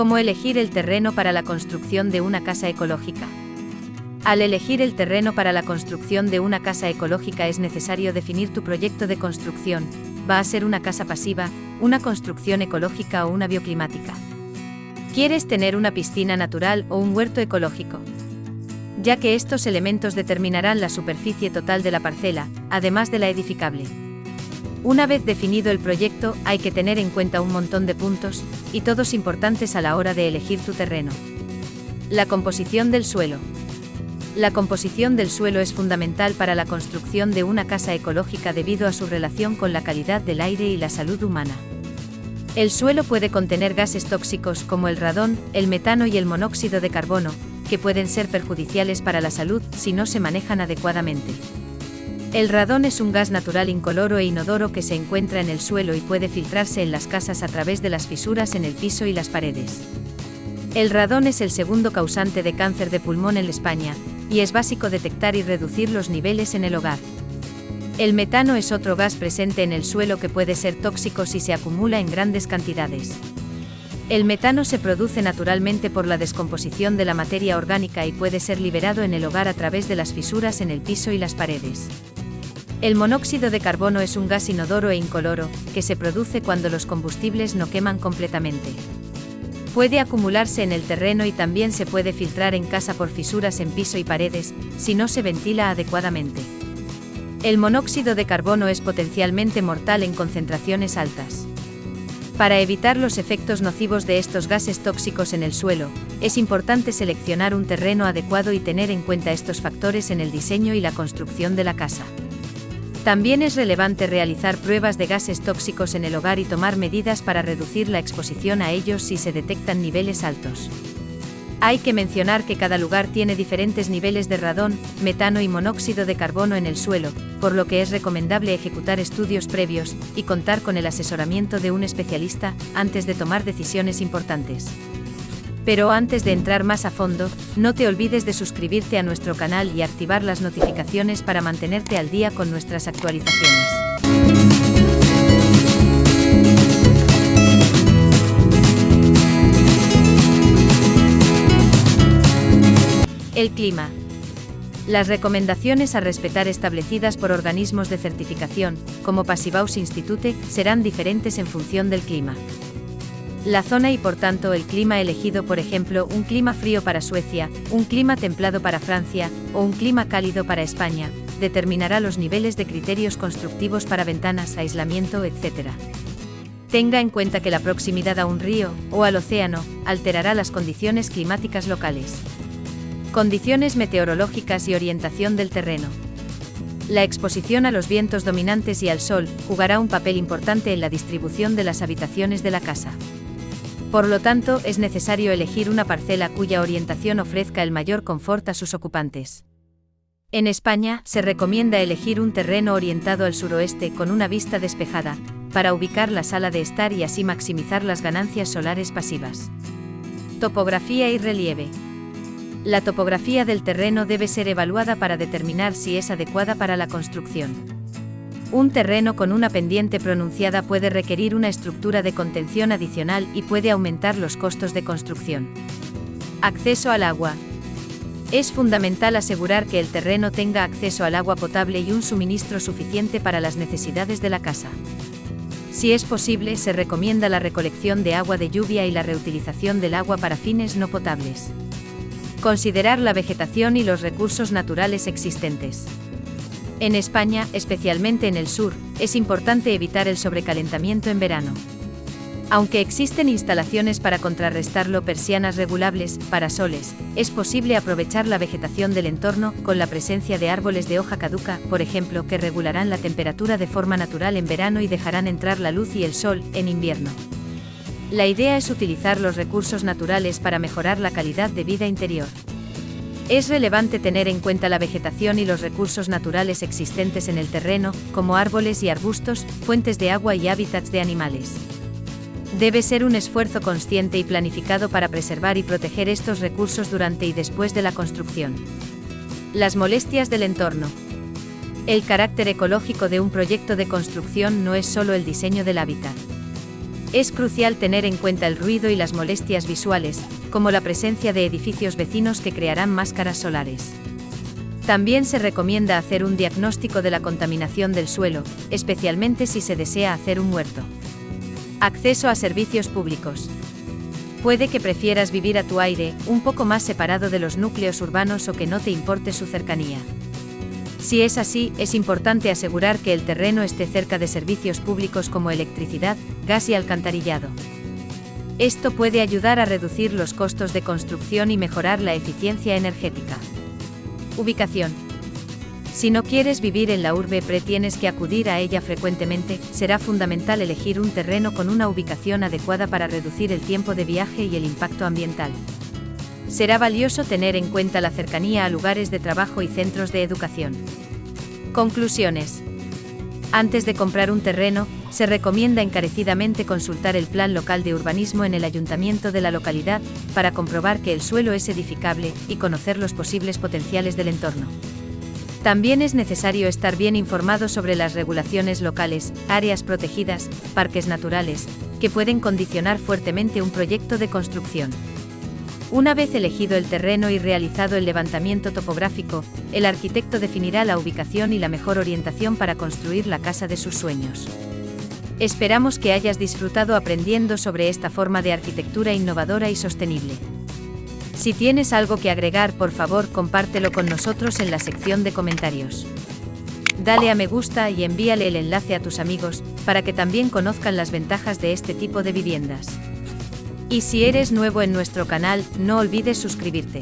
¿Cómo elegir el terreno para la construcción de una casa ecológica? Al elegir el terreno para la construcción de una casa ecológica es necesario definir tu proyecto de construcción. ¿Va a ser una casa pasiva, una construcción ecológica o una bioclimática? ¿Quieres tener una piscina natural o un huerto ecológico? Ya que estos elementos determinarán la superficie total de la parcela, además de la edificable. Una vez definido el proyecto, hay que tener en cuenta un montón de puntos, y todos importantes a la hora de elegir tu terreno. La composición del suelo. La composición del suelo es fundamental para la construcción de una casa ecológica debido a su relación con la calidad del aire y la salud humana. El suelo puede contener gases tóxicos como el radón, el metano y el monóxido de carbono, que pueden ser perjudiciales para la salud si no se manejan adecuadamente. El radón es un gas natural incoloro e inodoro que se encuentra en el suelo y puede filtrarse en las casas a través de las fisuras en el piso y las paredes. El radón es el segundo causante de cáncer de pulmón en España, y es básico detectar y reducir los niveles en el hogar. El metano es otro gas presente en el suelo que puede ser tóxico si se acumula en grandes cantidades. El metano se produce naturalmente por la descomposición de la materia orgánica y puede ser liberado en el hogar a través de las fisuras en el piso y las paredes. El monóxido de carbono es un gas inodoro e incoloro, que se produce cuando los combustibles no queman completamente. Puede acumularse en el terreno y también se puede filtrar en casa por fisuras en piso y paredes, si no se ventila adecuadamente. El monóxido de carbono es potencialmente mortal en concentraciones altas. Para evitar los efectos nocivos de estos gases tóxicos en el suelo, es importante seleccionar un terreno adecuado y tener en cuenta estos factores en el diseño y la construcción de la casa. También es relevante realizar pruebas de gases tóxicos en el hogar y tomar medidas para reducir la exposición a ellos si se detectan niveles altos. Hay que mencionar que cada lugar tiene diferentes niveles de radón, metano y monóxido de carbono en el suelo, por lo que es recomendable ejecutar estudios previos y contar con el asesoramiento de un especialista antes de tomar decisiones importantes. Pero antes de entrar más a fondo, no te olvides de suscribirte a nuestro canal y activar las notificaciones para mantenerte al día con nuestras actualizaciones. El clima. Las recomendaciones a respetar establecidas por organismos de certificación, como Passivaus Institute, serán diferentes en función del clima. La zona y por tanto el clima elegido, por ejemplo, un clima frío para Suecia, un clima templado para Francia o un clima cálido para España, determinará los niveles de criterios constructivos para ventanas, aislamiento, etc. Tenga en cuenta que la proximidad a un río o al océano alterará las condiciones climáticas locales. Condiciones meteorológicas y orientación del terreno. La exposición a los vientos dominantes y al sol jugará un papel importante en la distribución de las habitaciones de la casa. Por lo tanto, es necesario elegir una parcela cuya orientación ofrezca el mayor confort a sus ocupantes. En España, se recomienda elegir un terreno orientado al suroeste con una vista despejada, para ubicar la sala de estar y así maximizar las ganancias solares pasivas. Topografía y relieve. La topografía del terreno debe ser evaluada para determinar si es adecuada para la construcción. Un terreno con una pendiente pronunciada puede requerir una estructura de contención adicional y puede aumentar los costos de construcción. Acceso al agua. Es fundamental asegurar que el terreno tenga acceso al agua potable y un suministro suficiente para las necesidades de la casa. Si es posible, se recomienda la recolección de agua de lluvia y la reutilización del agua para fines no potables. Considerar la vegetación y los recursos naturales existentes. En España, especialmente en el sur, es importante evitar el sobrecalentamiento en verano. Aunque existen instalaciones para contrarrestarlo, persianas regulables, parasoles, es posible aprovechar la vegetación del entorno con la presencia de árboles de hoja caduca, por ejemplo, que regularán la temperatura de forma natural en verano y dejarán entrar la luz y el sol en invierno. La idea es utilizar los recursos naturales para mejorar la calidad de vida interior. Es relevante tener en cuenta la vegetación y los recursos naturales existentes en el terreno, como árboles y arbustos, fuentes de agua y hábitats de animales. Debe ser un esfuerzo consciente y planificado para preservar y proteger estos recursos durante y después de la construcción. Las molestias del entorno. El carácter ecológico de un proyecto de construcción no es solo el diseño del hábitat. Es crucial tener en cuenta el ruido y las molestias visuales, como la presencia de edificios vecinos que crearán máscaras solares. También se recomienda hacer un diagnóstico de la contaminación del suelo, especialmente si se desea hacer un huerto. Acceso a servicios públicos. Puede que prefieras vivir a tu aire, un poco más separado de los núcleos urbanos o que no te importe su cercanía. Si es así, es importante asegurar que el terreno esté cerca de servicios públicos como electricidad, gas y alcantarillado. Esto puede ayudar a reducir los costos de construcción y mejorar la eficiencia energética. Ubicación. Si no quieres vivir en la urbe pre tienes que acudir a ella frecuentemente, será fundamental elegir un terreno con una ubicación adecuada para reducir el tiempo de viaje y el impacto ambiental. Será valioso tener en cuenta la cercanía a lugares de trabajo y centros de educación. Conclusiones. Antes de comprar un terreno, se recomienda encarecidamente consultar el plan local de urbanismo en el ayuntamiento de la localidad para comprobar que el suelo es edificable y conocer los posibles potenciales del entorno. También es necesario estar bien informado sobre las regulaciones locales, áreas protegidas, parques naturales, que pueden condicionar fuertemente un proyecto de construcción. Una vez elegido el terreno y realizado el levantamiento topográfico, el arquitecto definirá la ubicación y la mejor orientación para construir la casa de sus sueños. Esperamos que hayas disfrutado aprendiendo sobre esta forma de arquitectura innovadora y sostenible. Si tienes algo que agregar, por favor, compártelo con nosotros en la sección de comentarios. Dale a me gusta y envíale el enlace a tus amigos, para que también conozcan las ventajas de este tipo de viviendas. Y si eres nuevo en nuestro canal, no olvides suscribirte.